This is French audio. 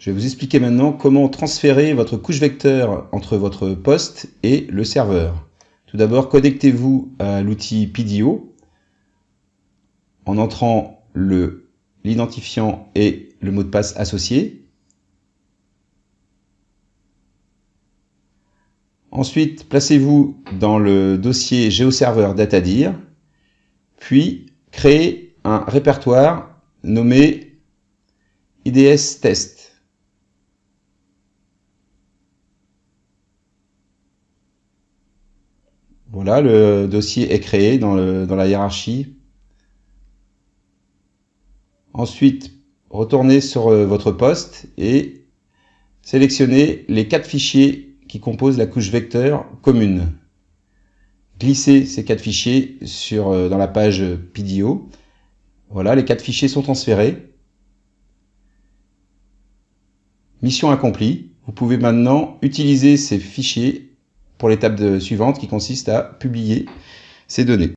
Je vais vous expliquer maintenant comment transférer votre couche vecteur entre votre poste et le serveur. Tout d'abord, connectez-vous à l'outil PDO en entrant l'identifiant et le mot de passe associé. Ensuite, placez-vous dans le dossier GeoServer DataDir, puis créez un répertoire nommé IDS Test. Voilà, le dossier est créé dans, la hiérarchie. Ensuite, retournez sur euh, votre poste et sélectionnez les quatre fichiers qui composent la couche vecteur commune. Glissez ces quatre fichiers euh, dans la page PDO. Voilà, les quatre fichiers sont transférés. Mission accomplie. Vous pouvez maintenant utiliser ces fichiers pour l'étape suivante qui consiste à publier ces données.